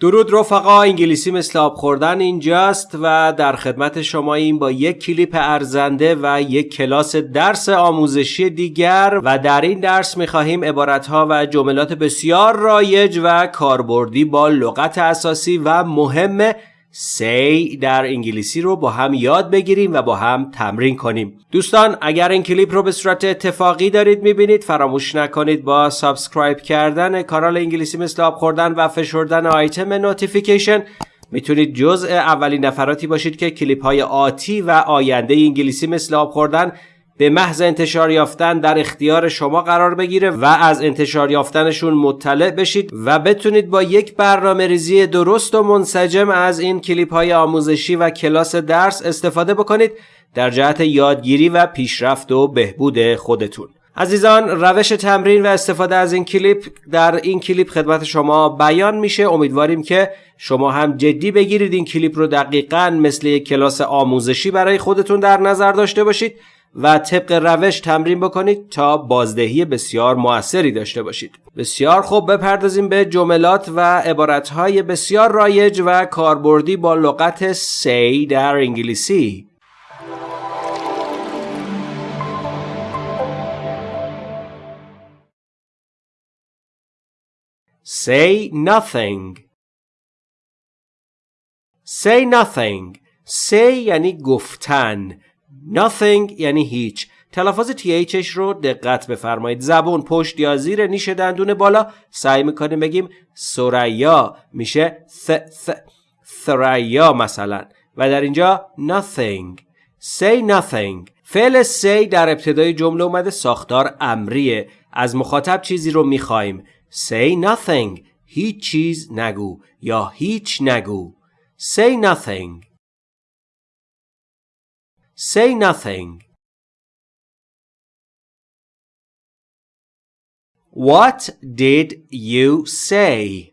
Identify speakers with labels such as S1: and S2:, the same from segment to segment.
S1: درود رفقا انگلیسی مثل آب خوردن اینجاست و در خدمت شما این با یک کلیپ ارزنده و یک کلاس درس آموزشی دیگر و در این درس می‌خواهیم عبارتها و جملات بسیار رایج و کاربردی با لغت اساسی و مهم see در انگلیسی رو با هم یاد بگیریم و با هم تمرین کنیم. دوستان اگر این کلیپ رو به صورت اتفاقی دارید می‌بینید فراموش نکنید با subscribe کردن کانال انگلیسی مثل آب خوردن و فشردن آیتم notification می‌تونید جزء اولین نفراتی باشید که کلیپ های آتی و آینده انگلیسی مثل آب خوردن به محض انتشار یافتن در اختیار شما قرار بگیره و از انتشار یافتنشون مطلع بشید و بتونید با یک برنامه ریزی درست و منسجم از این کلیپ های آموزشی و کلاس درس استفاده بکنید در جهت یادگیری و پیشرفت و بهبود خودتون. عزیزان روش تمرین و استفاده از این کلیپ در این کلیپ خدمت شما بیان میشه. امیدواریم که شما هم جدی بگیرید این کلیپ رو دقیقا مثل یک کلاس آموزشی برای خودتون در نظر داشته باشید. و طبق روش تمرین بکنید تا بازدهی بسیار موثری داشته باشید. بسیار خوب بپردازیم به جملات و عبارتهای بسیار رایج و کاربردی با لغت say در انگلیسی. Say nothing. Say nothing. Say یعنی گفتن. Nothing یعنی هیچ. تلفظ THش رو دقت بفرمایید. زبون پشت یا زیر نیش دندون بالا. سعی می‌کنیم بگیم سریا میشه ث ث ثریا مثلا. و در اینجا nothing. Say nothing. فعل say در ابتدای جمله اومده ساختار امریه. از مخاطب چیزی رو می‌خوایم. Say nothing. هیچ چیز نگو یا هیچ نگو. Say nothing. Say nothing. What did you say?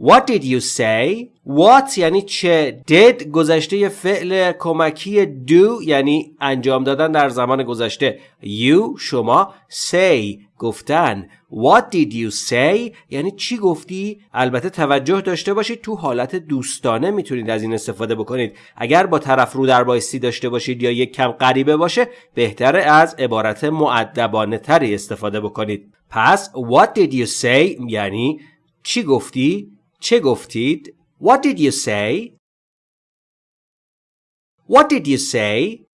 S1: What did you say? What یعنی چه؟ Did گذشته فعل کمکی do یعنی انجام دادن در زمان گذشته. You شما say گفتن. What did you say? یعنی چی گفتی؟ البته توجه داشته باشید تو حالت دوستانه می‌تونید از این استفاده بکنید. اگر با طرف رو در بایستی داشته باشید یا یک کم غریبه باشه بهتره از عبارت معدبانه تری استفاده بکنید. پس What did you say یعنی چی گفتی؟ چه گفتید What did you say? What did you say?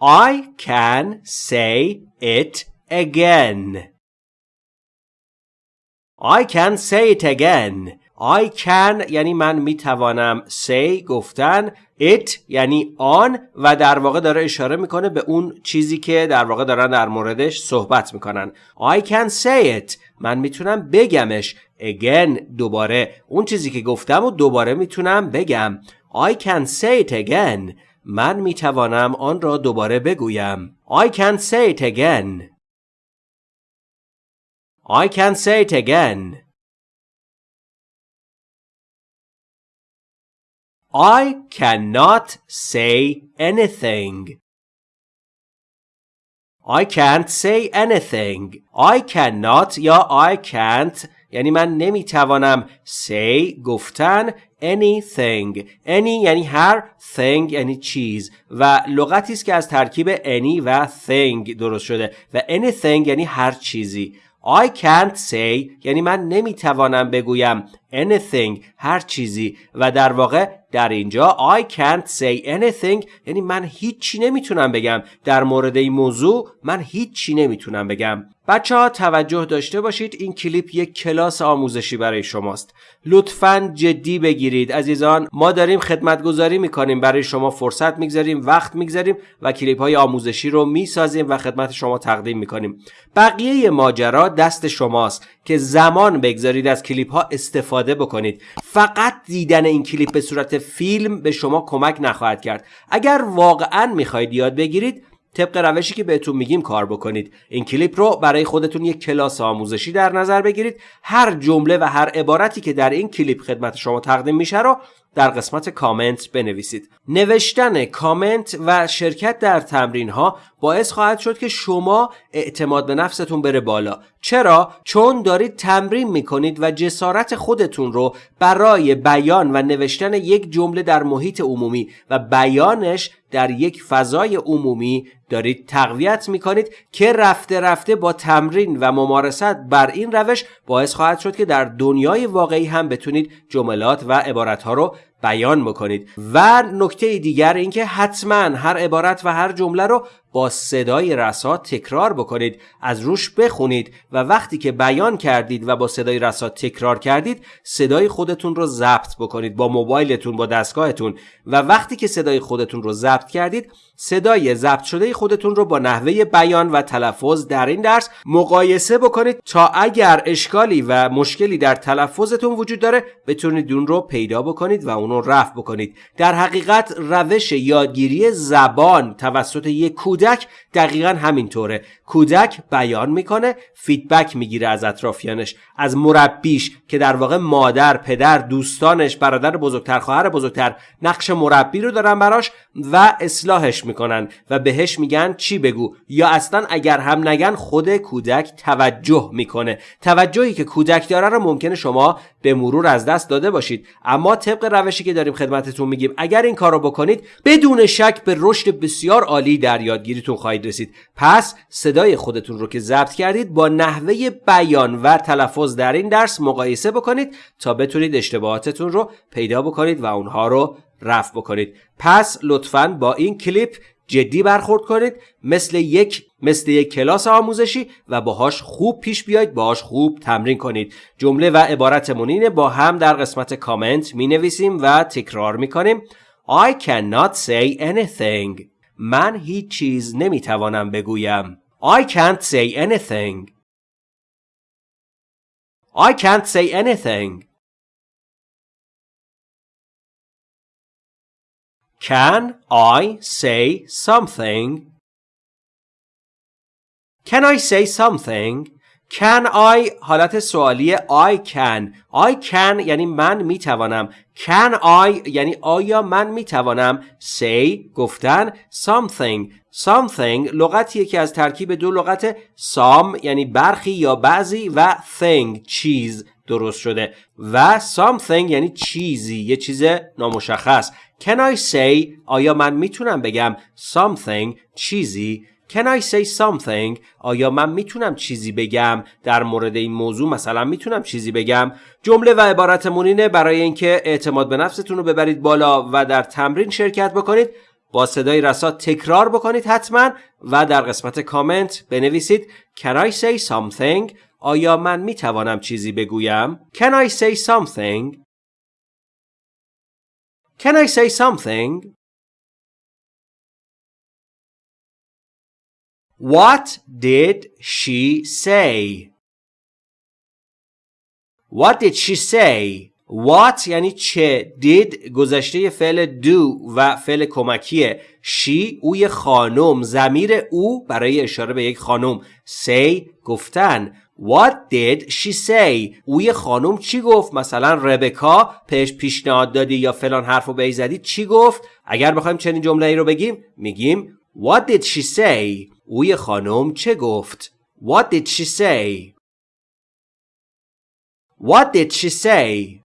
S1: I can say it again. I can say it again. I can یعنی من می‌توانم say گفتن. It یعنی آن و در واقع داره اشاره می‌کنه به اون چیزی که در واقع دارن در موردش صحبت می‌کنن. I can say it. من می‌تونم بگمش. Again دوباره. اون چیزی که گفتم و دوباره می‌تونم بگم. I can say it again. من می‌توانم آن را دوباره بگویم. I can say it again. I can say it again. I cannot say anything. I can't say anything. I cannot یا I can't یعنی من نمی‌توانم say گفتن anything any یعنی هر thing یعنی چیز و لغتی است که از ترکیب any و thing درست شده و anything یعنی هر چیزی I can't say یعنی من نمی‌توانم بگویم anything هر چیزی. و در واقع در اینجا I can't say anything. یعنی من هیچی نمی‌تونم بگم. در مورد این موضوع من هیچی نمی‌تونم بگم. بچه ها توجه داشته باشید. این کلیپ یک کلاس آموزشی برای شماست. لطفا جدی بگیرید. عزیزان ما داریم خدمتگذاری می‌کنیم. برای شما فرصت می‌گذاریم وقت می‌گذاریم و کلیپ های آموزشی رو می‌سازیم و خدمت شما تقدیم می‌کنیم. بقیه ماجرا دست شماست که زمان بگذارید از کلیپ ها استفاده بکنید. فقط دیدن این کلیپ به صورت فیلم به شما کمک نخواهد کرد. اگر واقعا می‌خواهید یاد بگیرید طبق روشی که بهتون میگیم کار بکنید. این کلیپ رو برای خودتون یک کلاس آموزشی در نظر بگیرید. هر جمله و هر عبارتی که در این کلیپ خدمت شما تقدیم میشه رو در قسمت کامنت بنویسید. نوشتن کامنت و شرکت در تمرین ها باعث خواهد شد که شما اعتماد به نفستون بره بالا. چرا؟ چون دارید تمرین می‌کنید و جسارت خودتون رو برای بیان و نوشتن یک جمله در محیط عمومی و بیانش در یک فضای عمومی دارید تقویت می‌کنید که رفته رفته با تمرین و ممارست بر این روش باعث خواهد شد که در دنیای واقعی هم بتونید جملات و عبارتها رو بیان بکنید. و نکته دیگر اینکه حتما هر عبارت و هر جمله رو با صدای رسا تکرار بکنید از روش بخونید و وقتی که بیان کردید و با صدای رسا تکرار کردید صدای خودتون رو ضبط بکنید با موبایلتون با دستگاهتون و وقتی که صدای خودتون رو ضبط کردید صدای ضبط شده خودتون رو با نحوه بیان و تلفظ در این درس مقایسه بکنید تا اگر اشکالی و مشکلی در تلفظتون وجود داره بتونید اون رو پیدا بکنید و اون رو رفع بکنید. در حقیقت روش یادگیری زبان توسط یک کودک دقیقا همینطوره. کودک بیان می‌کنه فیدبک می‌گیره از اطرافیانش از مربیش که در واقع مادر پدر دوستانش برادر بزرگتر خواهر بزرگتر نقش مربی رو دارن براش و اصلاحش می‌کنن و بهش میگن چی بگو. یا اصلا اگر هم نگن خود کودک توجه می‌کنه. توجهی که کودک داره رو ممکنه شما به مرور از دست داده باشید. اما طبق روشی که داریم خدمتتون میگیم اگر این کار رو بکنید بدون شک به رشد بسیار عالی در یادگیریتون خواهید رسید. پس صدای خودتون رو که ضبط کردید با نحوه بیان و تلفظ در این درس مقایسه بکنید تا بتونید اشتباهاتتون رو پیدا بکنید و اونها رو رفع بکنید. پس لطفا با این کلیپ جدی برخورد کنید. مثل یک مثل یک کلاس آموزشی و باهاش خوب پیش بیاید باهاش خوب تمرین کنید. جمله و عبارت مونین با هم در قسمت کامنت می نویسیم و تکرار می کنیم I cannot say anything. من هیچ چیز نمی توانم بگویم I can't say anything I can't say anything Can I say something? Can I say something? Can I? حالت سوالی I can. I can یعنی من می‌توانم. Can I یعنی آیا من می‌توانم؟ Say گفتن something. Something لغتیه که از ترکیب دو لغت some یعنی برخی یا بعضی و thing چیز درست شده. و something یعنی چیزی. یه چیز نامشخص. Can I say آیا من می‌تونم بگم something چیزی Can I say something? آیا من می‌تونم چیزی بگم در مورد این موضوع؟ مثلا می‌تونم چیزی بگم. جمله و عبارت مونینه برای اینکه اعتماد به نفستون رو ببرید بالا و در تمرین شرکت بکنید. با صدای رسا تکرار بکنید حتما و در قسمت کامنت بنویسید. Can I say something? آیا من می‌توانم چیزی بگویم؟ Can I say something? Can I say something? What did she say? What did she say? What یعنی چه did گذشته فعل do و فعل کمکیه she اوی خانم زمیر او برای اشاره به یک خانم say گفتن What did she say? اوی خانم چی گفت؟ مثلا ربکا پیش پیشنهاد دادی یا فلان حرف رو زدی چی گفت؟ اگر بخوایم چنین جمله ای رو بگیم میگیم What did she say? اوی خانم چه گفت؟ What did she say? What did she say?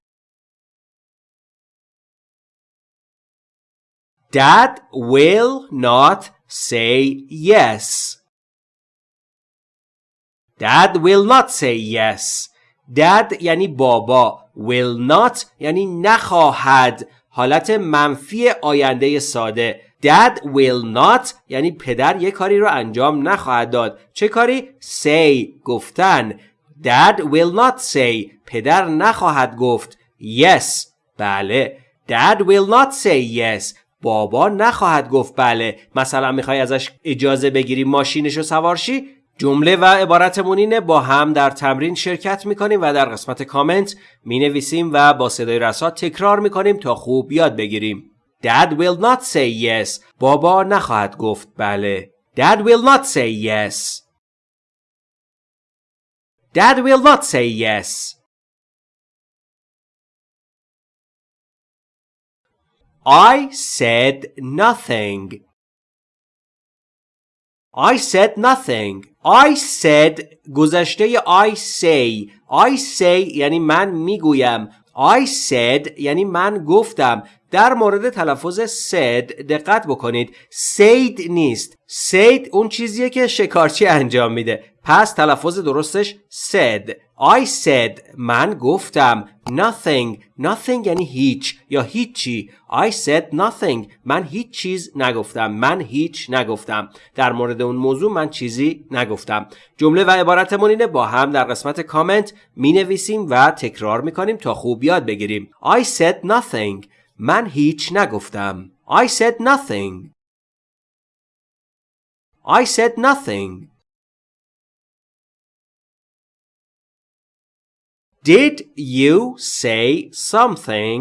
S1: Dad will not say yes. Dad will not say yes. Dad یعنی بابا. Will not یعنی نخواهد. حالت منفی آینده ساده. Dad will not یعنی پدر یه کاری رو انجام نخواهد داد. چه کاری؟ Say گفتن. Dad will not say پدر نخواهد گفت. Yes بله. Dad will not say yes بابا نخواهد گفت بله مثلا می‌خوای ازش اجازه بگیری ماشینش رو سوارشی جمله و عبارت مونینه با هم در تمرین شرکت می‌کنیم و در قسمت کامنت می‌نویسیم و با صدای رسا تکرار می‌کنیم تا خوب یاد بگیریم Dad will not say yes بابا نخواهد گفت بله Dad will not say yes Dad will not say yes I said nothing I said nothing I said گذشته I say I say یعنی من میگویم I said یعنی من گفتم در مورد تلفظ said دقت بکنید. said نیست. said اون چیزیه که شکارچی انجام میده. پس تلفظ درستش said. I said من گفتم. nothing nothing یعنی هیچ یا هیچی. I said nothing من هیچ چیز نگفتم. من هیچ نگفتم. در مورد اون موضوع من چیزی نگفتم. جمله و عبارتمون اینه با هم در قسمت کامنت می نویسیم و تکرار می کنیم تا خوب یاد بگیریم. I said nothing. من هیچ نگفتم. I said nothing. I said nothing. Did you say something?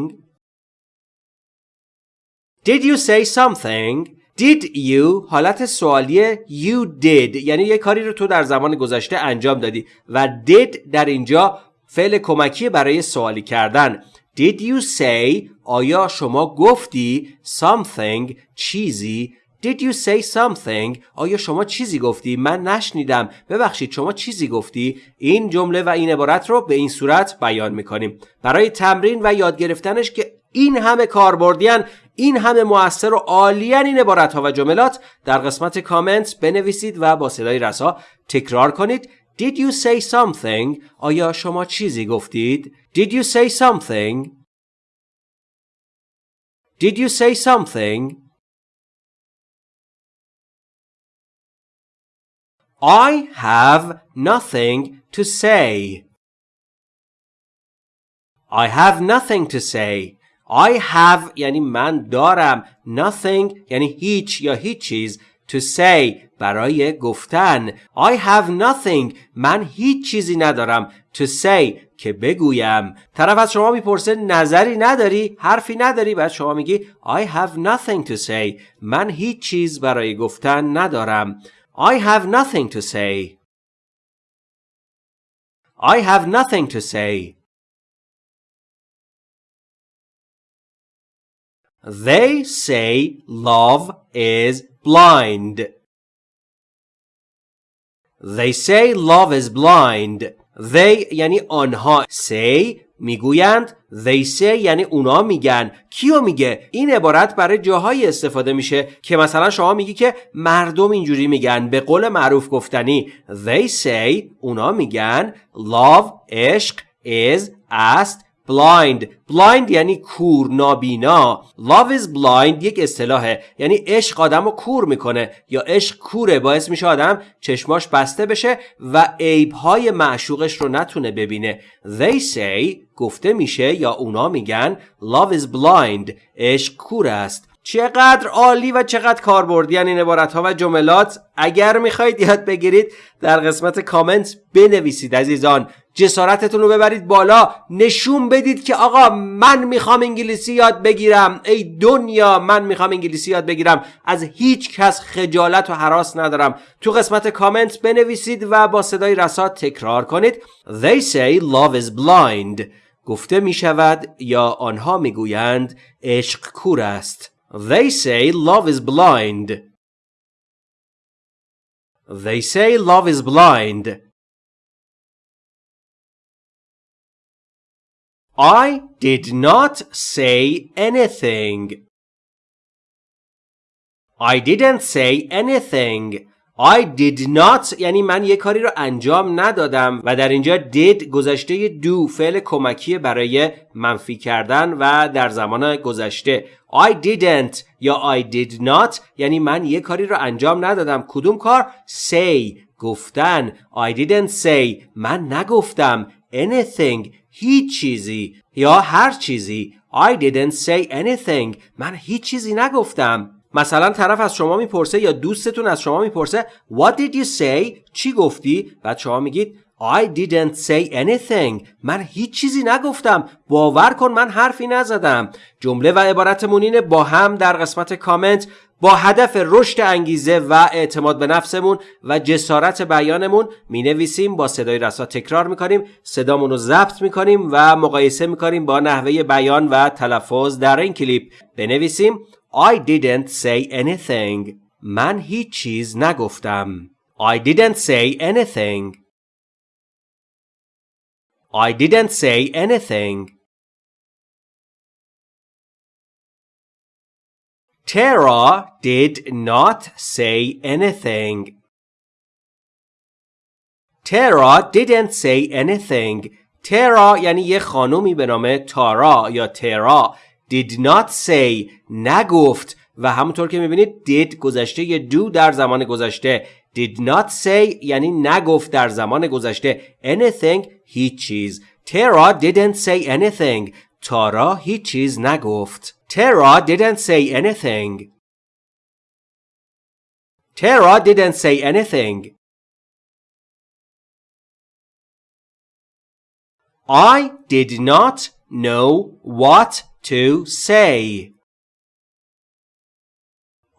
S1: Did you say something? Did you? حالت سوالی you did. یعنی یه کاری رو تو در زمان گذشته انجام دادی. و did در اینجا فعل کمکی برای سوالی کردن. Did you say آیا شما گفتی something چیزی Did you say something? آیا شما چیزی گفتی؟ من نشنیدم. ببخشید شما چیزی گفتی؟ این جمله و این عبارت رو به این صورت بیان می‌کنیم. برای تمرین و یاد گرفتنش که این همه کاربردیان این همه موثر و عالیان این عبارت ها و جملات در قسمت کامنت بنویسید و با صدای رسا تکرار کنید Did you say something? آیا شما چیزی گفتید؟ Did you say something? Did you say something? I have nothing to say. I have nothing to say. I have یعنی من دارم nothing یعنی هیچ یا هیچ چیز to say برای گفتن I have nothing من هیچ چیزی ندارم to say که بگویم طرف از شما می‌پرسه نظری نداری حرفی نداری بعد شما میگی I have nothing to say من هیچ چیز برای گفتن ندارم I have nothing to say. I have nothing to say. They say love is blind. They say love is blind. They یعنی آنها. Say می‌گویند. They say یعنی اونا میگن. کیو میگه؟ این عبارت برای جاهایی استفاده میشه که مثلا شما میگی که مردم اینجوری میگن. به قول معروف گفتنی. They say اونا میگن love عشق is است. Blind. Blind یعنی کور نابینا. Love is blind یک اصطلاحه. یعنی عشق آدم رو کور می‌کنه. یا عشق کوره باعث میشه آدم چشماش بسته بشه و عیبهای معشوقش رو نتونه ببینه. They say گفته میشه یا اونا میگن love is blind عشق کور است. چقدر عالی و چقدر کاربردی. این عبارت ها و جملات. اگر می‌خواهید یاد بگیرید در قسمت کامنت بنویسید عزیزان. جسارتتون رو ببرید بالا. نشون بدید که آقا من می‌خوام انگلیسی یاد بگیرم. ای دنیا من می‌خوام انگلیسی یاد بگیرم. از هیچ کس خجالت و حراس ندارم. تو قسمت کامنت بنویسید و با صدای رسا تکرار کنید. They say love is blind. گفته می‌شود یا آنها می‌گویند عشق کور است. They say love is blind They say love is blind I did not say anything. I didn't say anything. I did not. یعنی من یه کاری رو انجام ندادم و در اینجا did گذشته do فعل کمکی برای منفی کردن و در زمان گذشته. I didn't یا I did not. یعنی من یه کاری رو انجام ندادم. کدوم کار؟ Say. گفتن. I didn't say. من نگفتم. Anything. هیچ چیزی. یا هر چیزی. I didn't say anything. من هیچ چیزی نگفتم. مثلا طرف از شما می‌پرسه یا دوستتون از شما می‌پرسه What did you say؟ چی گفتی؟ بعد شما میگید I didn't say anything. من هیچ چیزی نگفتم. باور کن من حرفی نزدم. جمله و عبارتمون اینه با هم در قسمت کامنت با هدف رشد انگیزه و اعتماد به نفسمون و جسارت بیانمون می نویسیم با صدای رسا تکرار می کنیم صدامون رو ضبط می کنیم و مقایسه می کنیم با نحوه بیان و تلفظ در این کلیپ. بنویسیم. I didn't say anything من هیچ چیز نگفتم I didn't say anything I didn't say anything Tara did not say anything. Tara didn't say anything. ترا یعنی یه خانومی به نام تارا یا ترا did not say نگفت و همونطور که می‌بینید did گذشته دو در زمان گذشته did not say یعنی نگفت در زمان گذشته anything هیچ چیز ترا didn't say anything تارا هیچ چیز نگفت Tara didn't say anything. Tara didn't say anything. I did not know what to say.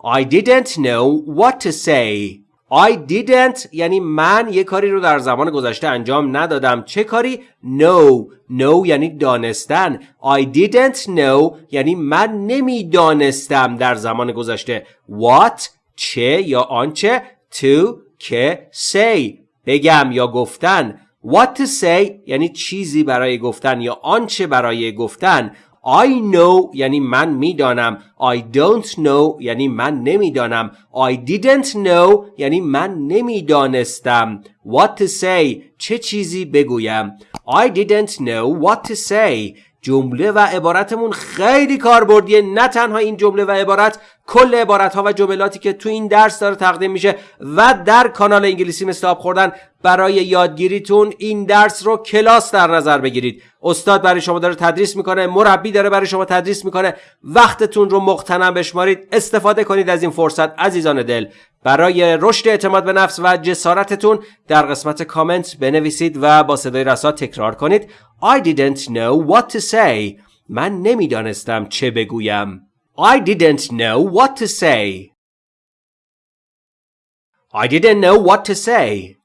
S1: I didn't know what to say. I didn't یعنی من یه کاری رو در زمان گذشته انجام ندادم. چه کاری؟ No. No یعنی دانستن. I didn't know یعنی من نمی‌دانستم در زمان گذشته. What چه یا آنچه؟ To که؟ Say. بگم یا گفتن. What to say یعنی چیزی برای گفتن یا آنچه برای گفتن. I know یعنی من می‌دانم I don't know یعنی من نمی‌دانم I didn't know یعنی من نمی‌دانستم What to say چه چیزی بگویم I didn't know what to say جمله و عبارتمون خیلی کاربردیه. نه تنها این جمله و عبارت کل عبارت ها و جملاتی که تو این درس داره تقدیم میشه و در کانال انگلیسی آب خوردن. برای یادگیریتون این درس رو کلاس در نظر بگیرید. استاد برای شما داره تدریس می‌کنه مربی داره برای شما تدریس می‌کنه. وقتتون رو مقتنم بشمارید. استفاده کنید از این فرصت عزیزان دل. برای رشد اعتماد به نفس و جسارتتون در قسمت کامنت بنویسید و با صدای رسا تکرار کنید. I didn't know what to say. من نمی‌دانستم چه بگویم. I didn't know what to say. I didn't know what to say.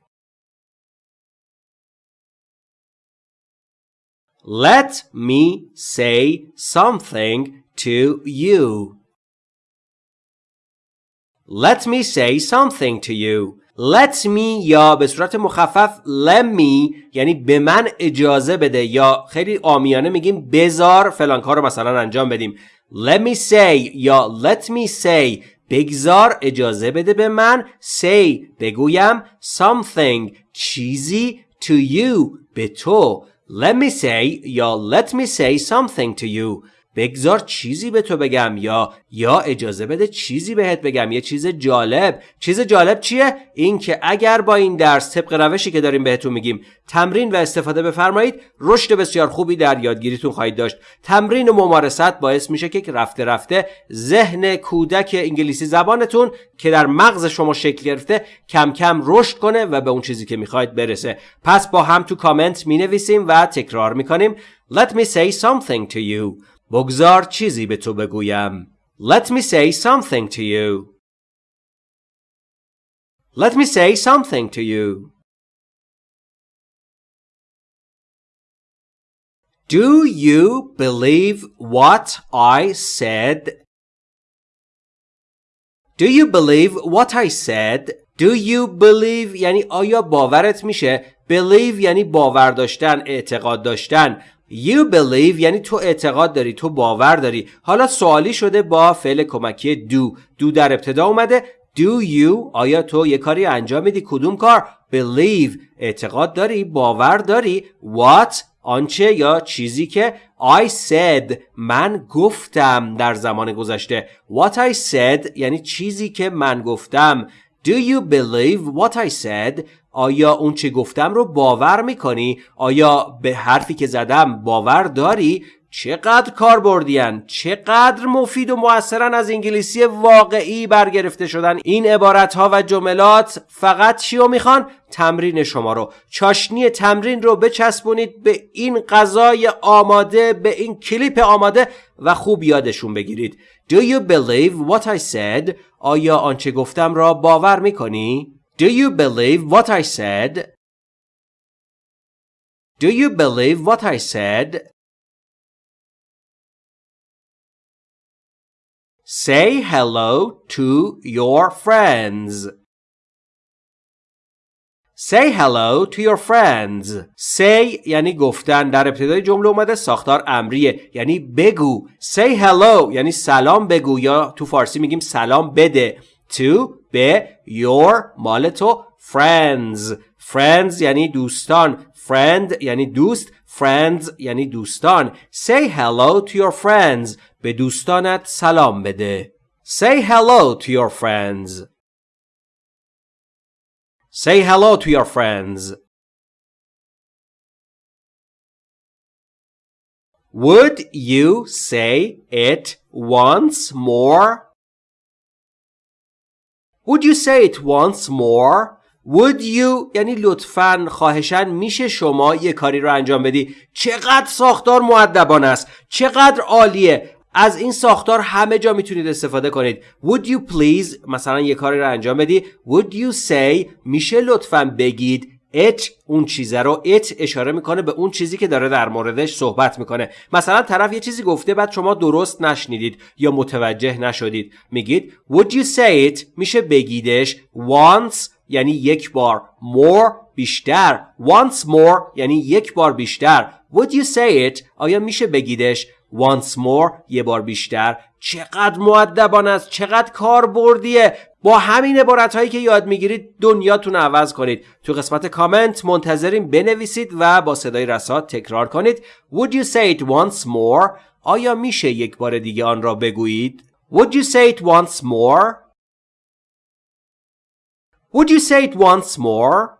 S1: Let me say something to you. Let me say something to you. Let me یا به صورت مخفف let me یعنی به من اجازه بده یا خیلی آمیانه میگیم بزار فلان کار رو مثلا انجام بدیم. Let me say یا let me say بگذار اجازه بده به من. Say بگویم something چیزی to you به تو. Let me say یا let me say something to you. بگذار چیزی به تو بگم یا یا اجازه بده چیزی بهت بگم. یه چیز جالب. چیز جالب چیه؟ این که اگر با این درس طبق روشی که داریم بهتون میگیم تمرین و استفاده بفرمایید رشد بسیار خوبی در یادگیریتون خواهید داشت. تمرین و ممارست باعث میشه که رفته رفته ذهن کودک انگلیسی زبانتون که در مغز شما شکل گرفته کم کم رشد کنه و به اون چیزی که می‌خواید برسه. پس با هم تو کامنت می‌نویسیم و تکرار می‌کنیم. Let me say something to you. بگذار چیزی به تو بگویم. Let me say something to you. Let me say something to you. Do you believe what I said? Do you believe what I said? Do you believe یعنی آیا باورت میشه؟ Believe یعنی باور داشتن، اعتقاد داشتن. You believe یعنی تو اعتقاد داری تو باور داری. حالا سوالی شده با فعل کمکی do. Do در ابتدا اومده. Do you آیا تو یه کاری انجام میدی؟ کدوم کار؟ Believe. اعتقاد داری؟ باور داری؟ What آنچه یا چیزی که I said. من گفتم در زمان گذشته. What I said یعنی چیزی که من گفتم. Do you believe what I said آیا اون چه گفتم رو باور می‌کنی؟ آیا به حرفی که زدم باور داری؟ چقدر کار بردین چقدر مفید و موثرن از انگلیسی واقعی برگرفته شدن. این عبارت ها و جملات فقط چی می‌خوان؟ تمرین شما رو. چاشنی تمرین رو بچسبونید به این غذای آماده به این کلیپ آماده و خوب یادشون بگیرید. Do you believe what I said? آیا آنچه گفتم را باور می‌کنی؟ Do you believe what I said? Do you believe what I said? Say hello to your friends. Say hello to your friends. Say یعنی گفتن در ابتدای جمله اومده ساختار امریه یعنی بگو. Say hello یعنی سلام بگو یا تو فارسی میگیم سلام بده. To به your مال تو friends. Friends یعنی دوستان. Friend یعنی دوست. Friends یعنی دوستان. Say hello to your friends. به دوستانت سلام بده. Say hello to your friends. Say hello to your friends. Would you say it once more? Would you say it once more? Would you یعنی لطفا خواهشن میشه شما یه کاری رو انجام بدی. چقدر ساختار معدبان است. چقدر عالیه. از این ساختار همه جا می‌تونید استفاده کنید. Would you please مثلا یه کاری رو انجام بدی. Would you say میشه لطفا بگید it اون چیزه رو. it اشاره می‌کنه به اون چیزی که داره در موردش صحبت می‌کنه. مثلا طرف یه چیزی گفته بعد شما درست نشنیدید یا متوجه نشدید. میگید would you say it? میشه بگیدش once یعنی یک بار more بیشتر. once more یعنی یک بار بیشتر. Would you say it? آیا میشه بگیدش once more یه بار بیشتر؟ چقدر معدبان است چقدر کار بردیه با همین عبارت هایی که یاد می‌گیرید دنیاتون عوض کنید. تو قسمت کامنت منتظریم بنویسید و با صدای رسات تکرار کنید. Would you say it once more آیا میشه یک بار دیگه آن را بگویید؟ Would you say it once more? Would you say it once more?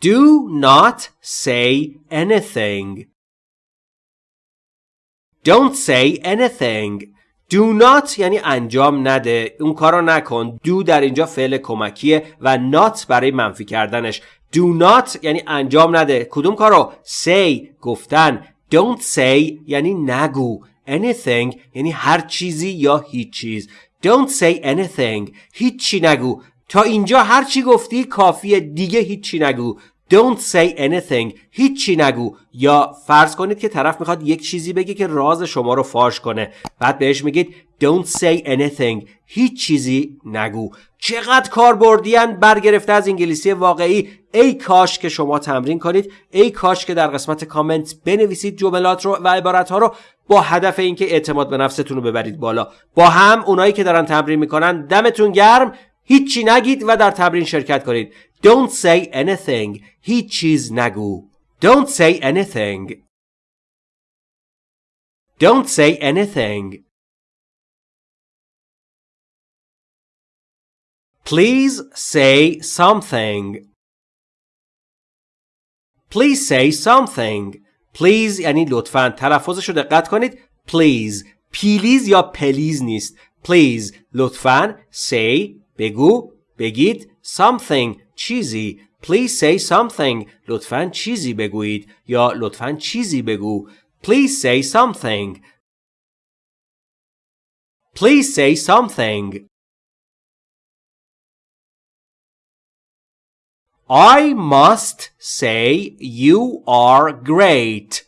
S1: Do not say anything. Don't say anything. Do not یعنی انجام نده. اون کارو نکن. Do در اینجا فعل کمکیه و not برای منفی کردنش. Do not یعنی انجام نده. کدوم کارو? Say گفتن. Don't say یعنی نگو. Anything یعنی هر چیزی یا هیچ چیز. Don't say anything. هیچی نگو. تا اینجا هر چی گفتی کافیه دیگه هیچی نگو. Don't say anything. هیچی نگو. یا فرض کنید که طرف می‌خواد یک چیزی بگه که راز شما رو فاش کنه. بعد بهش میگید Don't say anything. هیچ چیزی نگو. چقدر کار بردیان برگرفته از انگلیسی واقعی. ای کاش که شما تمرین کنید. ای کاش که در قسمت کامنت بنویسید جملات رو و عبارت ها رو با هدف اینکه اعتماد به نفستون رو ببرید بالا. با هم اونایی که دارن تمرین می‌کنن. دمتون گرم. هیچی نگید و در تمرین شرکت کنید Don't say anything هیچ چیز نگو Don't say anything Don't say anything Please say something Please say something Please یعنی لطفا تلفظش رو دقت کنید Please پیلیز یا پلیز نیست Please لطفا say بگو بگید something چیزی Please say something لطفا چیزی بگویید یا لطفا چیزی بگو Please say something Please say something I must say you are great.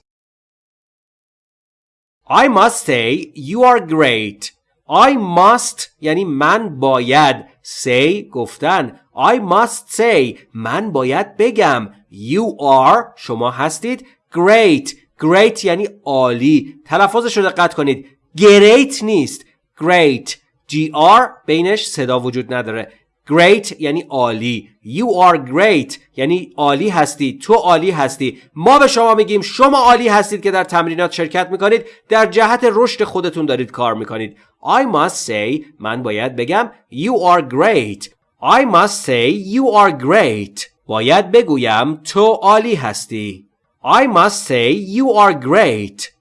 S1: I must say you are great. I must یعنی من باید say گفتن I must say من باید بگم. You are شما هستید. Great Great یعنی عالی. تلفظش رو دقت کنید. Great نیست. Great. GR بینش صدا وجود نداره. Great یعنی عالی. You are great یعنی عالی هستی. تو عالی هستی. ما به شما میگیم شما عالی هستید که در تمرینات شرکت می‌کنید. در جهت رشد خودتون دارید کار می‌کنید. I must say من باید بگم You are great. I must say you are great. باید بگویم تو عالی هستی. I must say you are great.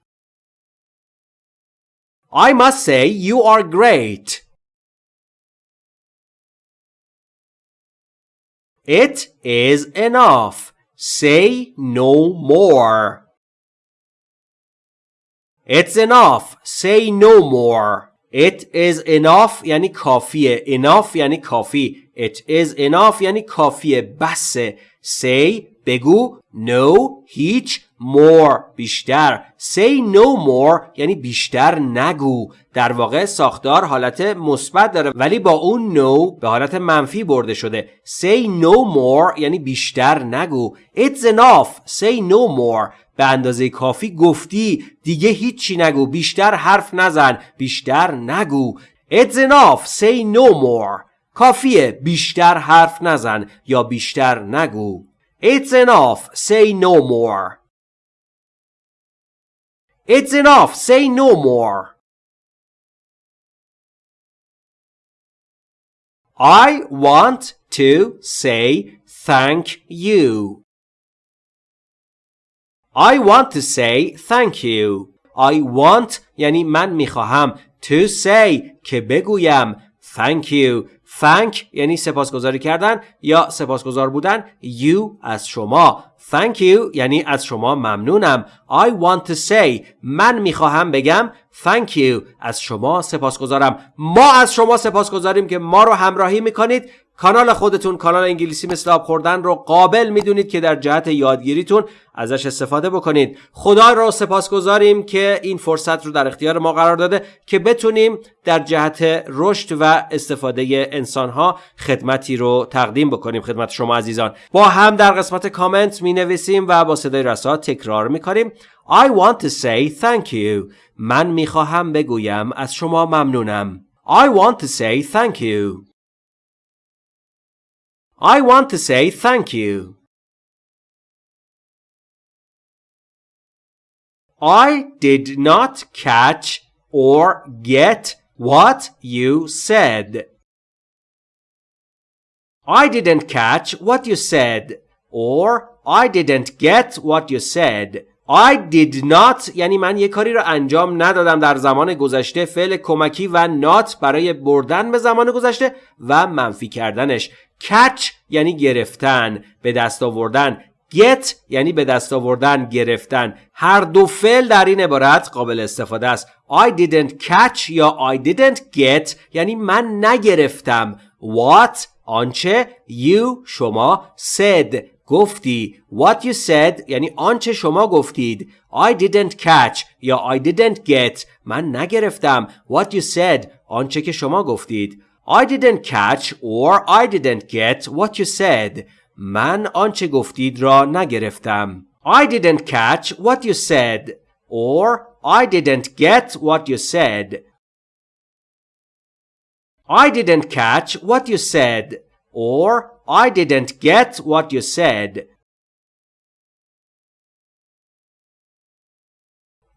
S1: I must say you are great. It is enough Say no more It's enough Say no more It is enough یعنی کافیه enough یعنی کافی It is enough یعنی کافیه بسه Say بگو No هیچ more بیشتر. Say no more یعنی بیشتر نگو. در واقع ساختار حالت مثبت داره ولی با اون no به حالت منفی برده شده. Say no more یعنی بیشتر نگو. It's enough. Say no more. به اندازه کافی گفتی. دیگه هیچی نگو. بیشتر حرف نزن. بیشتر نگو. It's enough. Say no more. کافیه. بیشتر حرف نزن یا بیشتر نگو. It's enough. Say no more. It's enough say no more I want to say thank you I want to say thank you I want یعنی من میخواهم to say که بگویم thank you thank یعنی سپاسگزاری کردن یا سپاسگزار بودن. You از شما. Thank you یعنی از شما ممنونم. I want to say. من می‌خواهم بگم. Thank you. از شما سپاسگزارم. ما از شما سپاسگزاریم که ما رو همراهی می‌کنید. کانال خودتون کانال انگلیسی مثل آب خوردن رو قابل می‌دونید که در جهت یادگیریتون ازش استفاده بکنید. خدا رو سپاسگزاریم که این فرصت رو در اختیار ما قرار داده که بتونیم در جهت رشد و استفاده انسانها خدمتی رو تقدیم بکنیم. خدمت شما عزیزان. با هم در قسمت کامنت می نویسیم و با صدای رسا تکرار می کنیم I want to say thank you. من می خواهم بگویم. از شما ممنونم. I want to say thank you. I want to say thank you. I did not catch or get what you said. I didn't catch what you said or I didn't get what you said. I did not یعنی من یه کاری رو انجام ندادم در زمان گذشته فعل کمکی و not برای بردن به زمان گذشته و منفی کردنش. Catch یعنی گرفتن به دست آوردن. Get یعنی به دست آوردن گرفتن. هر دو فعل در این عبارت قابل استفاده است. I didn't catch یا I didn't get یعنی من نگرفتم. What آنچه you شما said. گفتی what you said یعنی آنچه شما گفتید I didn't catch یا I didn't get من نگرفتم what you said آنچه که شما گفتید I didn't catch or I didn't get what you said. من آنچه گفتید را نگرفتم. I didn't catch what you said or I didn't get what you said. I didn't catch what you said or I didn't get what you said.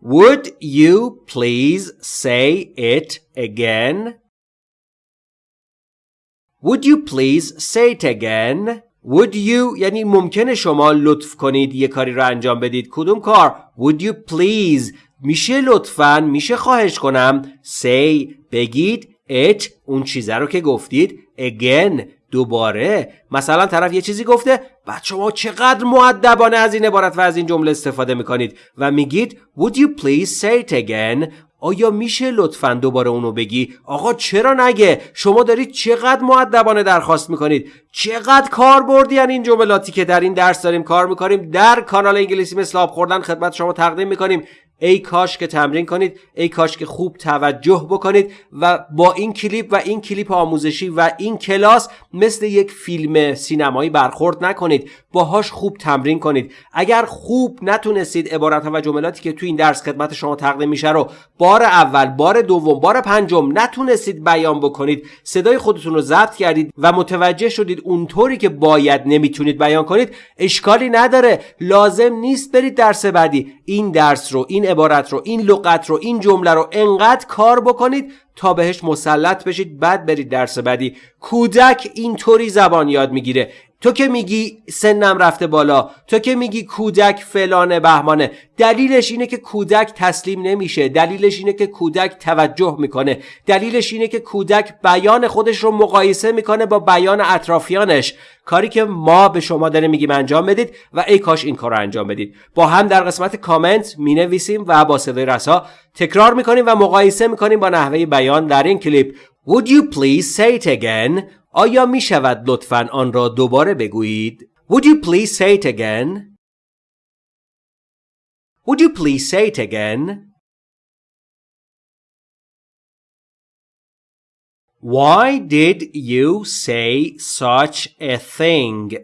S1: Would you please say it again? Would you please say it again? Would you یعنی ممکنه شما لطف کنید یه کاری رو انجام بدید کدوم کار Would you please میشه لطفا میشه خواهش کنم say بگید it اون چیزه رو که گفتید again دوباره. مثلا طرف یه چیزی گفته بعد شما چقدر معدبانه از این عبارت و از این جمله استفاده می‌کنید و میگید Would you please say it again? آیا میشه لطفا دوباره اونو بگی؟ آقا چرا نگه؟ شما دارید چقدر معدبانه درخواست می‌کنید؟ چقدر کار بردی این جملاتی که در این درس داریم کار می‌کنیم؟ در کانال انگلیسی مثل آب خوردن خدمت شما تقدیم می‌کنیم. ای کاش که تمرین کنید ای کاش که خوب توجه بکنید و با این کلیپ و این کلیپ آموزشی و این کلاس مثل یک فیلم سینمایی برخورد نکنید. باهاش خوب تمرین کنید. اگر خوب نتونستید عبارت و جملاتی که تو این درس خدمت شما تقدیم میشه رو بار اول بار دوم بار پنجم نتونستید بیان بکنید صدای خودتون رو ضبط کردید و متوجه شدید اونطوری که باید نمی‌تونید بیان کنید اشکالی نداره. لازم نیست برید درس بعدی. این درس رو این عبارت رو این لغت رو این جمله رو انقدر کار بکنید تا بهش مسلط بشید بعد برید درس بعدی. کودک اینطوری زبان یاد می‌گیره. تو که میگی سنم رفته بالا تو که میگی کودک فلان بهمانه دلیلش اینه که کودک تسلیم نمیشه دلیلش اینه که کودک توجه می‌کنه دلیلش اینه که کودک بیان خودش رو مقایسه می‌کنه با بیان اطرافیانش. کاری که ما به شما داریم میگیم انجام بدید و ای کاش این کار رو انجام بدید. با هم در قسمت کامنت می‌نویسیم و با صدای رسا تکرار می‌کنیم و مقایسه می‌کنیم با نحوه بیان در این کلیپ. Would you please say it again آیا می شود لطفا آن را دوباره بگویید؟ Would you please say it again? Would you please say it again? Why did you say such a thing?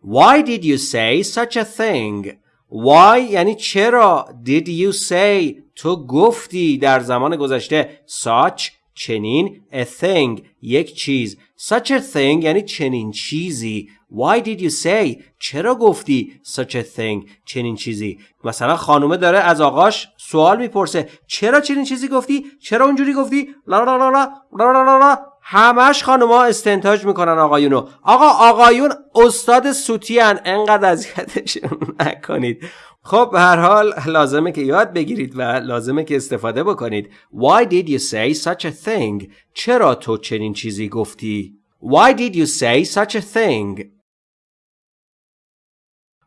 S1: Why did you say such a thing? Why یعنی چرا did you say تو گفتی در زمان گذشته such چنین a thing یک چیز. such a thing یعنی چنین چیزی. Why did you say چرا گفتی such a thing چنین چیزی؟ مثلا خانومه داره از آقاش سوال می‌پرسه چرا چنین چیزی گفتی؟ چرا اونجوری گفتی؟ لا لا لا لا لا لا لا همش خانوما استنتاج می‌کنن آقایونو. آقا آقایون استاد سوتیان. انقدر اذیتشون نکنید. خب به هر حال لازمه که یاد بگیرید و لازمه که استفاده بکنید Why did you say such a thing? چرا تو چنین چیزی گفتی؟ Why did you say such a thing?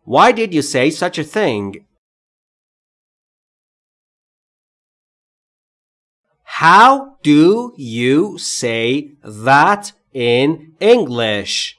S1: Why did you say such a thing? How do you say that in English?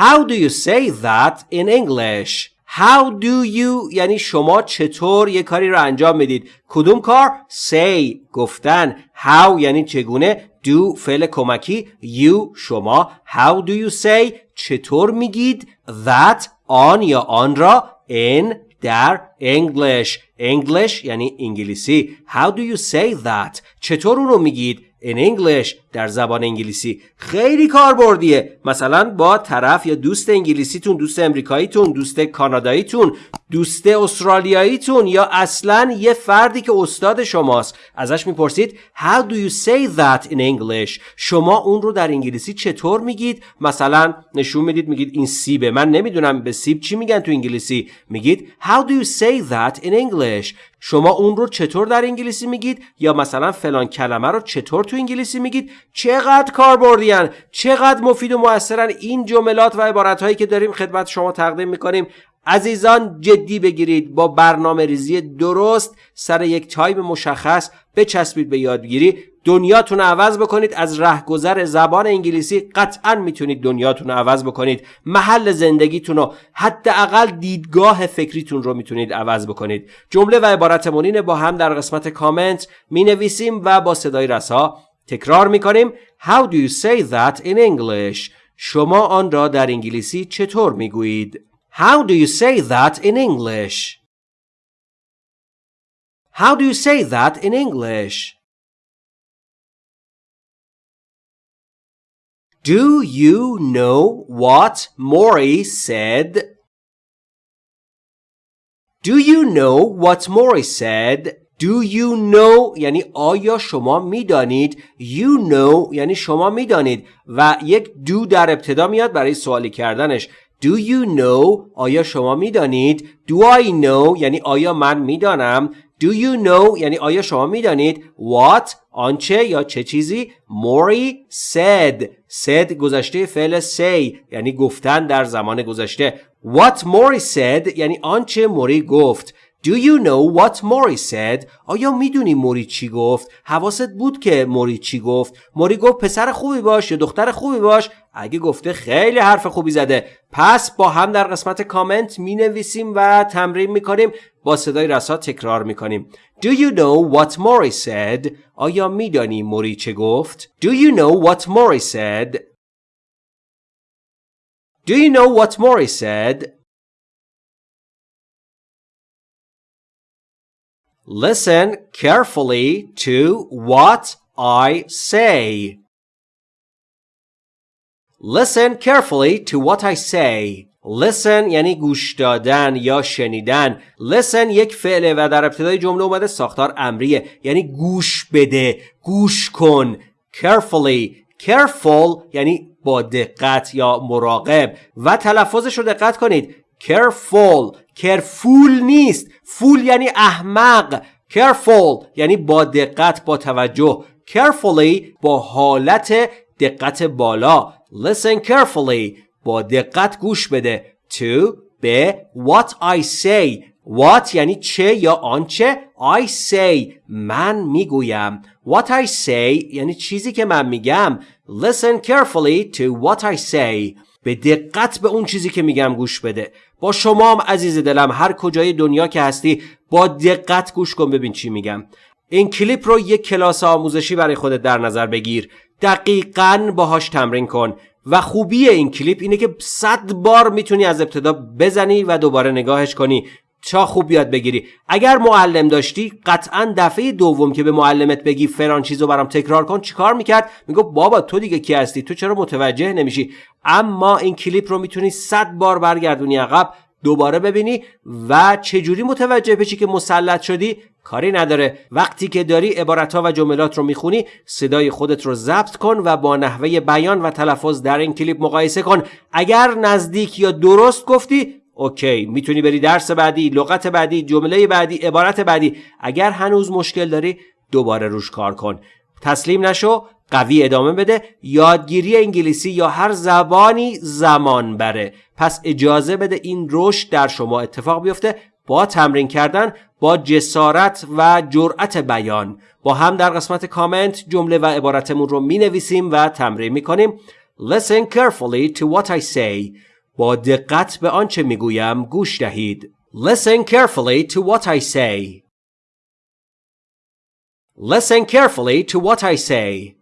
S1: How do you say that in English? How do you یعنی شما چطور یه کاری رو انجام می‌دید؟ کدوم کار؟ say گفتن. How یعنی چگونه؟ Do فعل کمکی. You شما. How do you say چطور میگید؟ That آن یا آن را. In در. English. English یعنی انگلیسی. How do you say that چطور اون رو میگید؟ In English. در زبان انگلیسی خیلی کاربردیه مثلا با طرف یا دوست انگلیسیتون دوست امریکاییتون دوست کاناداییتون دوست استرالیاییتون یا اصلا یه فردی که استاد شماست. ازش می‌پرسید How do you say that in English? شما اون رو در انگلیسی چطور میگید؟ مثلا نشون می‌دید میگید این سیبه. من نمی‌دونم به سیب چی میگن تو انگلیسی. میگید How do you say that in English? شما اون رو چطور در انگلیسی میگید؟ یا مثلا فلان کلمه رو چطور تو انگلیسی میگید؟ چقدر کاربردیان چقدر مفید و موثرن. این جملات و عبارت هایی که داریم خدمت شما تقدیم می‌کنیم. عزیزان جدی بگیرید. با برنامه ریزی درست سر یک تایم مشخص بچسبید به یادگیری. دنیاتون عوض بکنید. از رهگذر زبان انگلیسی قطعا می‌تونید دنیاتون رو عوض بکنید. محل زندگیتون رو حداقل دیدگاه فکریتون رو می‌تونید عوض بکنید. جمله و عبارت با هم در قسمت کامنت می نویسیم و با صدای رسا تکرار می‌کنیم How do you say that in English شما آن را در انگلیسی چطور می‌گویید How do you say that in English How do you say that in English Do you know what Maury said? Do you know what Maury said? Do you know یعنی آیا شما می‌دانید؟ You know یعنی شما می‌دانید. و یک do در ابتدا میاد برای سوالی کردنش. Do you know آیا شما می‌دانید؟ Do I know یعنی آیا من می‌دانم؟ Do you know یعنی آیا شما می‌دانید؟ What آنچه یا چه چیزی؟ Maury said. Said گذشته فعل say یعنی گفتن در زمان گذشته. What Maury said یعنی آنچه موری گفت. Do you know what Mori said? آیا می‌دونی موری چی گفت؟ حواست بود که موری چی گفت؟ موری گفت پسر خوبی باش یا دختر خوبی باش؟ اگه گفته خیلی حرف خوبی زده پس با هم در قسمت کامنت می نویسیم و تمرین می کنیم با صدای رسا تکرار می کنیم Do you know what Mori said? آیا میدانی موری چه گفت؟ Do you know what Mori said? Do you know what Mori said? Listen carefully to what I say. Listen carefully to what I say. Listen یعنی گوش دادن یا شنیدن. Listen یک فعله و در ابتدای جمله اومده ساختار امریه. یعنی گوش بده گوش کن. Carefully careful یعنی با دقت یا مراقب. و تلفظش رو دقت کنید. Careful careful نیست. فول یعنی احمق. Careful یعنی با دقت با توجه. Carefully با حالت دقت بالا. Listen carefully. با دقت گوش بده. To به. What I say. What یعنی چه یا آنچه I say. من می‌گویم. What I say یعنی چیزی که من میگم. Listen carefully to what I say. به دقت به اون چیزی که میگم گوش بده. با شما هم عزیز دلم هر کجای دنیا که هستی با دقت گوش کن ببین چی میگم. این کلیپ رو یک کلاس آموزشی برای خودت در نظر بگیر. دقیقا باهاش تمرین کن. و خوبی این کلیپ اینه که صد بار می‌تونی از ابتدا بزنی و دوباره نگاهش کنی. تا خوب یاد بگیری. اگر معلم داشتی قطعا دفعه دوم که به معلمت بگی فلان چیزو برام تکرار کن چیکار می‌کرد؟ میگو بابا تو دیگه کی هستی؟ تو چرا متوجه نمیشی؟ اما این کلیپ رو می‌تونی صد بار برگردونی عقب دوباره ببینی و چجوری متوجه بشی که مسلط شدی؟ کاری نداره. وقتی که داری عبارتها و جملات رو می‌خونی صدای خودت رو ضبط کن و با نحوه بیان و تلفظ در این کلیپ مقایسه کن. اگر نزدیک یا درست گفتی اوکی می‌تونی بری درس بعدی لغت بعدی جمله بعدی عبارت بعدی. اگر هنوز مشکل داری دوباره روش کار کن. تسلیم نشو قوی ادامه بده. یادگیری انگلیسی یا هر زبانی زمان بره. پس اجازه بده این رشد در شما اتفاق بیفته. با تمرین کردن با جسارت و جرأت بیان. با هم در قسمت کامنت جمله و عبارتمون رو می نویسیم و تمرین می کنیم Listen carefully to what I say. با دقت به آنچه می گویم گوش دهید Listen carefully to what I say Listen carefully to what I say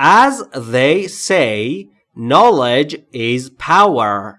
S1: As they say, knowledge is power.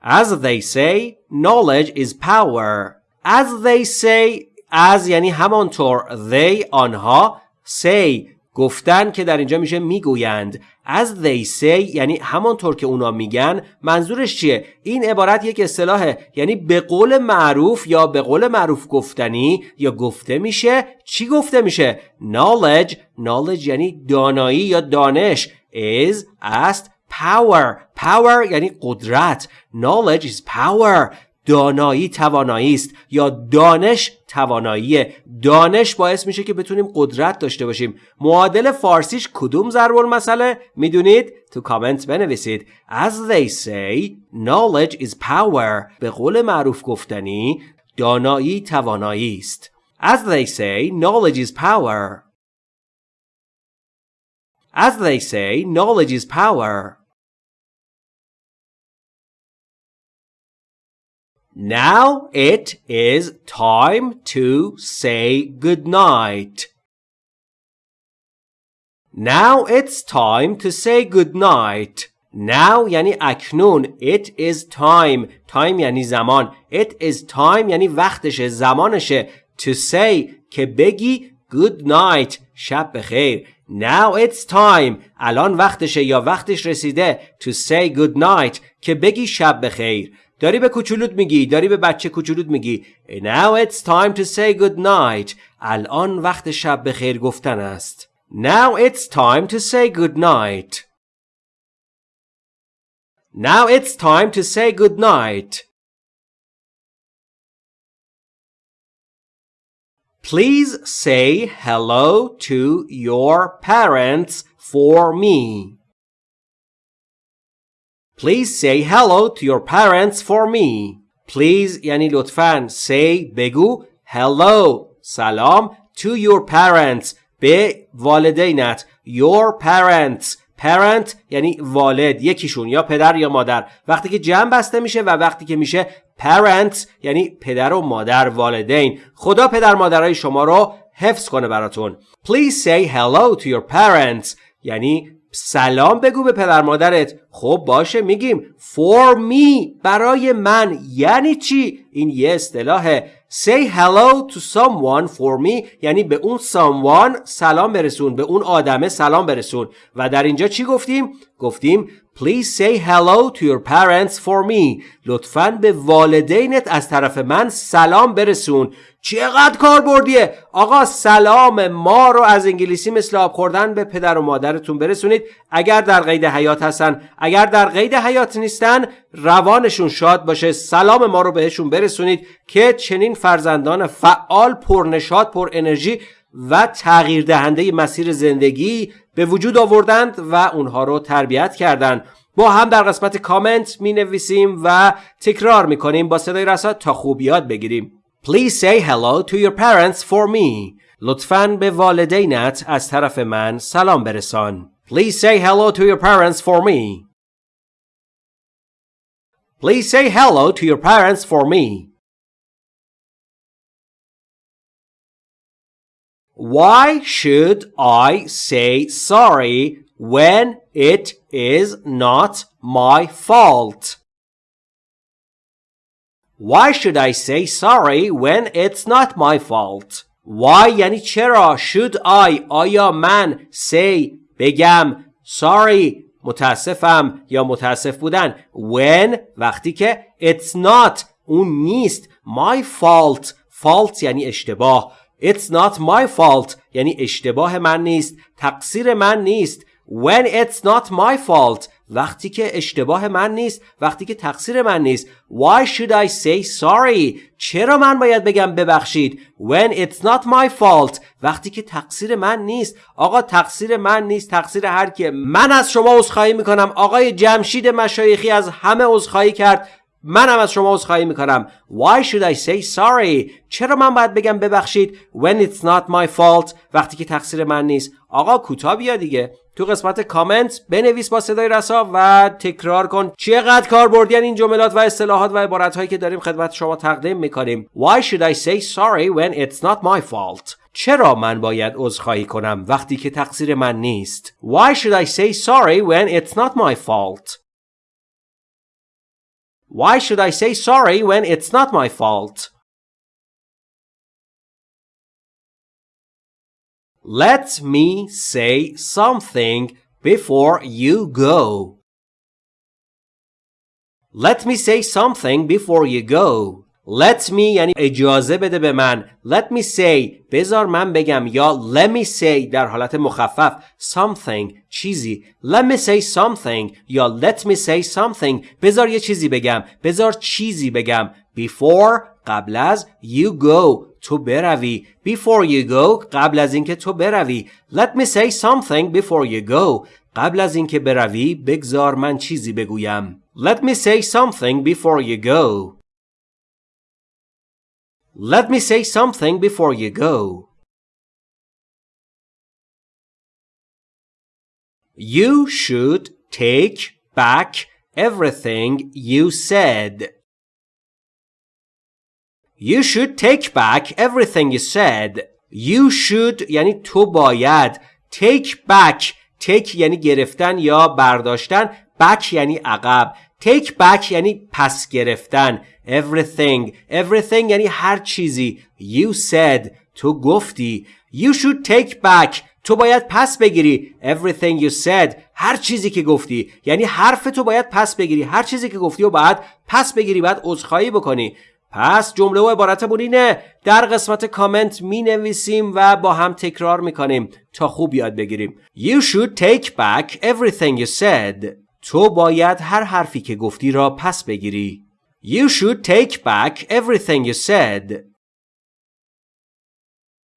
S1: As they say, knowledge is power. As they say, as یعنی همانطور they آنها say گفتن که در اینجا میشه می‌گویند. As they say یعنی همانطور که اونا میگن منظورش چیه؟ این عبارت یک اصطلاحه یعنی به قول معروف یا به قول معروف گفتنی یا گفته میشه. چی گفته میشه؟ Knowledge knowledge یعنی دانایی یا دانش. Is است power. Power یعنی قدرت. Knowledge is power. دانایی توانایی است یا دانش توانایی. دانش باعث میشه که بتونیم قدرت داشته باشیم. معادل فارسیش کدوم ضرب المثله می‌دونید؟ تو کامنت بنویسید. As they say knowledge is power. به قول معروف گفتنی دانایی توانایی است. As they say knowledge is power. As they say knowledge is power. Now it is time to say goodnight. Now it's time to say goodnight. Now یعنی اکنون It is time Time یعنی زمان It is time یعنی وقتشه زمانشه To say که بگی good night شب بخیر Now it's time الان وقتشه یا وقتش رسیده To say good night که بگی شب بخیر داری به کوچولوت میگی داری به بچه کوچولوت میگی Now it's time to say good night الان وقت شب به خیر گفتن است Now it's time to say good night Now it's time to say good night Please say hello to your parents for me. Please say hello to your parents for me. Please یعنی لطفاً say بگو hello سلام to your parents به والدینت your parents. Parent یعنی والد یکیشون یا پدر یا مادر. وقتی که جمع بسته میشه و وقتی که میشه parents یعنی پدر و مادر والدین. خدا پدر مادرای شما رو حفظ کنه براتون. Please say hello to your parents یعنی سلام بگو به پدر مادرت. خب باشه میگیم. For me برای من. یعنی چی؟ این یه اصطلاحه. Say hello to someone for me. یعنی به اون someone سلام برسون به اون آدمه سلام برسون. و در اینجا چی گفتیم؟ گفتیم Please say hello to your parents for me. لطفاً به والدینت از طرف من سلام برسون. چقدر کار بردیه آقا سلام ما رو از انگلیسی مثل آب خوردن به پدر و مادرتون برسونید اگر در قید حیات هستن اگر در قید حیات نیستن روانشون شاد باشه سلام ما رو بهشون برسونید که چنین فرزندان فعال پرنشاد پر انرژی و تغییر دهنده مسیر زندگی به وجود آوردند و اونها رو تربیت کردند. با هم در قسمت کامنت می نویسیم و تکرار می کنیم با صدای رسا تا خوب یاد بگیریم. Please say hello to your parents for me. لطفاً به والدینت از طرف من سلام برسان. Please say hello to your parents for me. Please say hello to your parents for me. Why should I say sorry when it is not my fault? Why should I say sorry when it's not my fault? Why یعنی چرا should I آیا من say بگم sorry متاسفم یا متاسف بودن when وقتی که it's not اون نیست my fault fault یعنی اشتباه It's not my fault. یعنی اشتباه من نیست. تقصیر من نیست. When it's not my fault. وقتی که اشتباه من نیست. وقتی که تقصیر من نیست. Why should I say sorry? چرا من باید بگم ببخشید؟ When it's not my fault. وقتی که تقصیر من نیست. آقا تقصیر من نیست. تقصیر هر که من از شما عذرخواهی می‌کنم. آقای جمشید مشایخی از همه عذرخواهی کرد. منم از شما عذرخواهی می‌کنم. Why should I say sorry? چرا من باید بگم ببخشید؟ When it's not my fault. وقتی که تقصیر من نیست. آقا کوتاه بیا دیگه. تو قسمت کامنت بنویس با صدای رسا و تکرار کن. چقدر کار بردین این جملات و اصطلاحات و عبارت هایی که داریم خدمت شما تقدیم می‌کنیم. Why should I say sorry when it's not my fault? چرا من باید عذرخواهی کنم وقتی که تقصیر من نیست؟ Why should I say sorry when it's not my fault? Why should I say sorry when it's not my fault? Let me say something before you go. Let me say something before you go. Let me یعنی اجازه بده به من Let me say بذار من بگم یا Let me say در حالت مخفف Something چیزی Let me say something یا Let me say something بذار یه چیزی بگم بذار چیزی بگم Before قبل از You go تو بروی Before you go قبل از اینکه تو بروی Let me say something before you go قبل از اینکه بروی بگذار من چیزی بگویم Let me say something before you go Let me say something before you go. You should take back everything you said. You should take back everything you said. You should یعنی تو باید take back take یعنی گرفتن یا برداشتن back یعنی عقب take back یعنی پس گرفتن everything. Everything یعنی هر چیزی. You said. تو گفتی. You should take back. تو باید پس بگیری. Everything you said. هر چیزی که گفتی. یعنی حرف تو باید پس بگیری. هر چیزی که گفتی و باید پس بگیری. باید عذرخواهی بکنی. پس جمله و عبارتمون اینه. در قسمت کامنت می نویسیم و با هم تکرار می کنیم تا خوب یاد بگیریم. You should take back everything you said. تو باید هر حرفی که گفتی را پس بگیری. You should take back everything you said.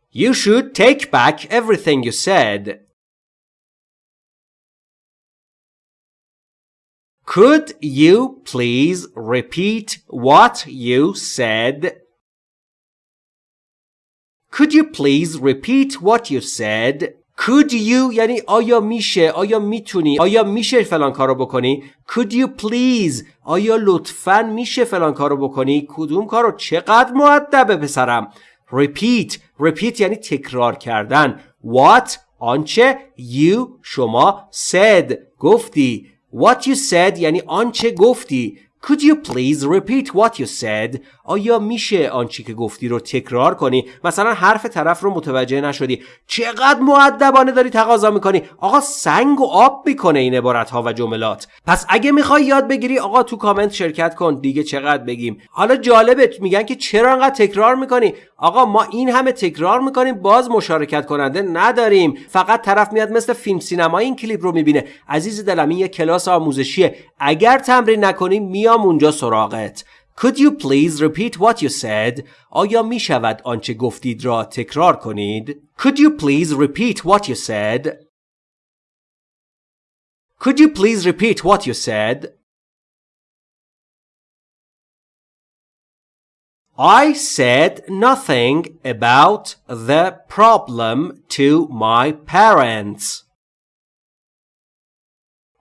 S1: You should take back everything you said. Could you please repeat what you said? Could you please repeat what you said? Could you یعنی آیا میشه آیا می‌تونی آیا میشه فلان کارو بکنی؟ Could you please آیا لطفا میشه فلان کارو بکنی؟ کدوم کارو چقدر معدبه پسرم؟ Repeat Repeat یعنی تکرار کردن. What آنچه you شما said گفتی. What you said یعنی آنچه گفتی. Could you please repeat what you said? آیا میشه آنچه که گفتی رو تکرار کنی؟ مثلا حرف طرف رو متوجه نشدی. چقدر معدبانه داری تقاضا می‌کنی؟ آقا سنگ و آب می‌کنه این عبارت ها و جملات. پس اگه می‌خوای یاد بگیری آقا تو کامنت شرکت کن دیگه چقدر بگیم. حالا جالبه میگن که چرا انقدر تکرار می‌کنی؟ آقا ما این همه تکرار می‌کنیم باز مشارکت کننده نداریم. فقط طرف میاد مثل فیلم سینما این کلیپ رو می‌بینه. عزیز دلم این یه کلاس آموزشیه. اگر تمرین نکنی میام اونجا سراغت. Could you please repeat what you said? آیا می شود آنچه گفتید را تکرار کنید؟ Could you please repeat what you said? Could you please repeat what you said? I said nothing about the problem to my parents.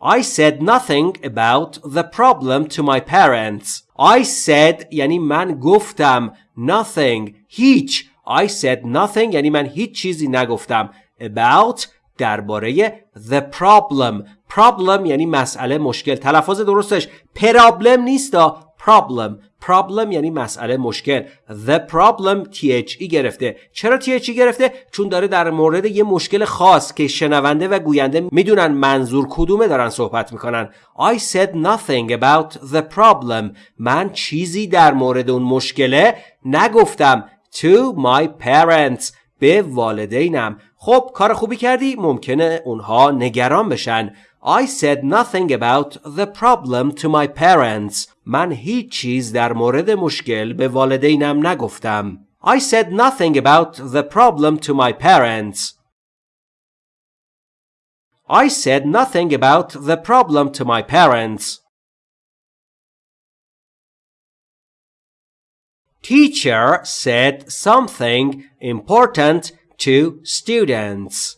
S1: I said nothing about the problem to my parents. I said یعنی من گفتم nothing هیچ I said nothing یعنی من هیچ چیزی نگفتم about درباره the problem problem یعنی مسئله مشکل تلفظ درستش پرابلم نیستا Problem. Problem یعنی مسئله مشکل. The problem the گرفته. چرا the گرفته؟ چون داره در مورد یه مشکل خاص که شنونده و گوینده می‌دونن منظور کدومه دارن صحبت می‌کنن. I said nothing about the problem. من چیزی در مورد اون مشکله نگفتم to my parents به والدینم. خب کار خوبی کردی؟ ممکنه اونها نگران بشن. I said nothing about the problem to my parents. من هیچ چیز در مورد مشکل به والدینم نگفتم. I said nothing about the problem to my parents. I said nothing about the problem to my parents. Teacher said something important to students.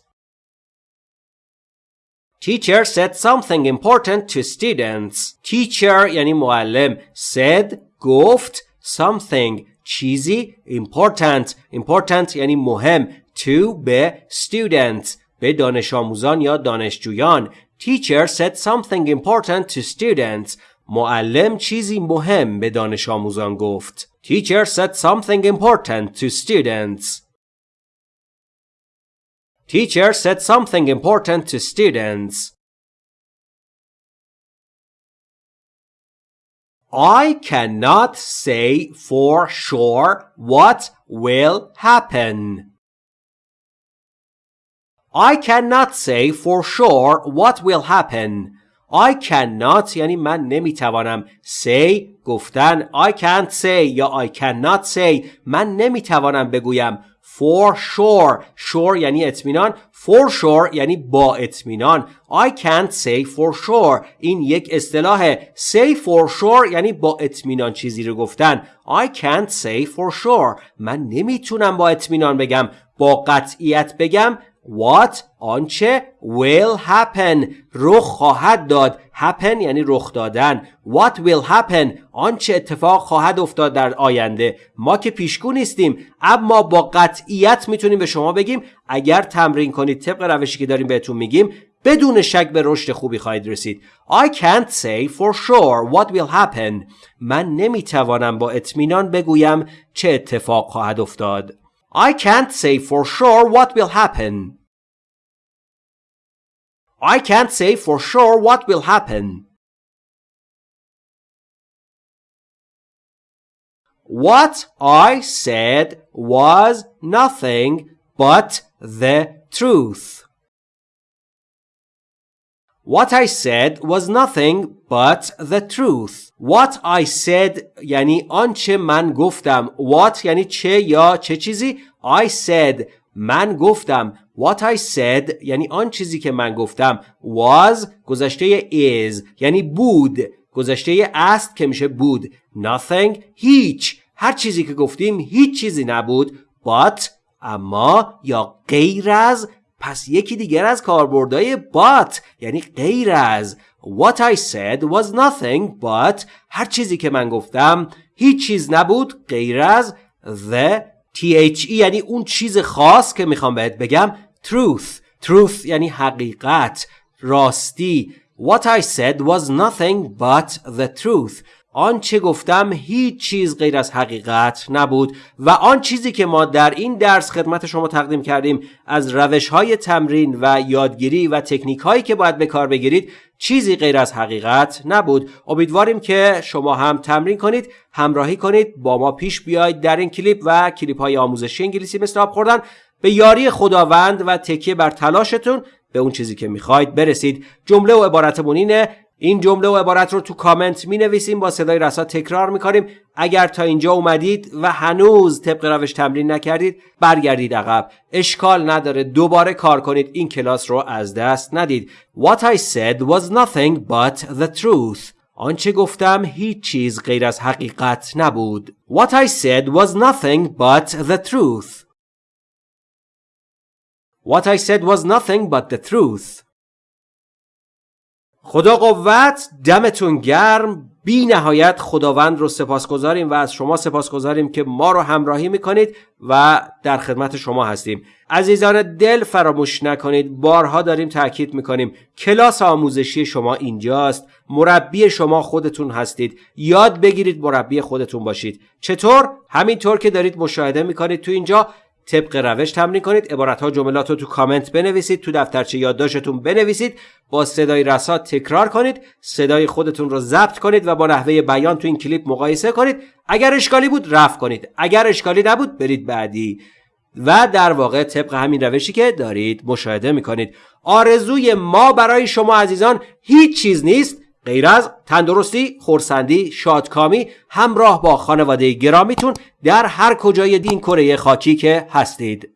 S1: Teacher said something important to students. Teacher یعنی معلم. Said گفت something چیزی important. Important یعنی مهم. To به students. به دانش آموزان یا دانشجویان. Teacher said something important to students. معلم چیزی مهم به دانش آموزان گفت. Teacher said something important to students. Teacher said something important to students. I cannot say for sure what will happen. I cannot say for sure what will happen. I cannot یعنی من نمیتوانم say گفتن I can't say یا I cannot say من نمیتوانم بگویم for sure. Sure یعنی اطمینان. For sure یعنی با اطمینان. I can't say for sure. این یک اصطلاح say for sure یعنی با اطمینان چیزی رو گفتن. I can't say for sure. من نمی‌تونم با اطمینان بگم. با قطعیت بگم. What? آنچه will happen. رخ خواهد داد. Happen یعنی رخ دادن. What will happen? آنچه اتفاق خواهد افتاد در آینده. ما که پیشگو نیستیم اما با قطعیت می‌تونیم به شما بگیم اگر تمرین کنید طبق روشی که داریم بهتون میگیم بدون شک به رشد خوبی خواهید رسید. I can't say for sure what will happen. من نمی‌توانم با اطمینان بگویم چه اتفاق خواهد افتاد. I can't say for sure what will happen. I can't say for sure what will happen. What I said was nothing but the truth. What I said was nothing but the truth. What I said یعنی آنچه من گفتم. What یعنی چه یا چه چیزی؟ I said من گفتم. What I said یعنی آن چیزی که من گفتم was گذشته is یعنی بود. گذشته است که میشه بود. Nothing هیچ. هر چیزی که گفتیم هیچ چیزی نبود. But اما یا غیر از پس یکی دیگر از کاربردهای but یعنی غیر از What I said was nothing but هر چیزی که من گفتم هیچ چیز نبود غیر از the THE یعنی اون چیز خاص که می‌خوام بهت بگم truth. Truth یعنی حقیقت راستی. What I said was nothing but the truth. آنچه گفتم هیچ چیز غیر از حقیقت نبود و آن چیزی که ما در این درس خدمت شما تقدیم کردیم از روش های تمرین و یادگیری و تکنیک هایی که باید به کار بگیرید چیزی غیر از حقیقت نبود. امیدواریم که شما هم تمرین کنید همراهی کنید با ما پیش بیاید در این کلیپ و کلیپ های آموزشی انگلیسی مثل آب خوردن. به یاری خداوند و تکیه بر تلاشتون به اون چیزی که می‌خواید برسید. جمله و عبارتمون اینه این جمله و عبارت رو تو کامنت می نویسیم با صدای رسا تکرار می کنیم اگر تا اینجا اومدید و هنوز طبق روش تمرین نکردید برگردید عقب. اشکال نداره دوباره کار کنید. این کلاس رو از دست ندید. What I said was nothing but the truth. آنچه گفتم هیچ چیز غیر از حقیقت نبود. What I said was nothing but the truth. What I said was nothing but the truth. خدا قوت دمتون گرم. بی نهایت خداوند رو سپاسگزاریم و از شما سپاسگزاریم که ما رو همراهی می‌کنید و در خدمت شما هستیم. عزیزان دل فراموش نکنید. بارها داریم تاکید می‌کنیم. کلاس آموزشی شما اینجاست. مربی شما خودتون هستید. یاد بگیرید مربی خودتون باشید. چطور؟ همینطور که دارید مشاهده می‌کنید. تو اینجا طبق روش تمرین کنید. عبارت ها جملات رو تو کامنت بنویسید. تو دفترچه یادداشتتون بنویسید. با صدای رسا تکرار کنید. صدای خودتون رو ضبط کنید و با نحوه بیان تو این کلیپ مقایسه کنید. اگر اشکالی بود رفع کنید. اگر اشکالی نبود برید بعدی. و در واقع طبق همین روشی که دارید مشاهده می‌کنید. آرزوی ما برای شما عزیزان هیچ چیز نیست. غیر از تندرستی، خورسندی، شادکامی همراه با خانواده گرامیتون در هر کجای دین کره خاکی که هستید.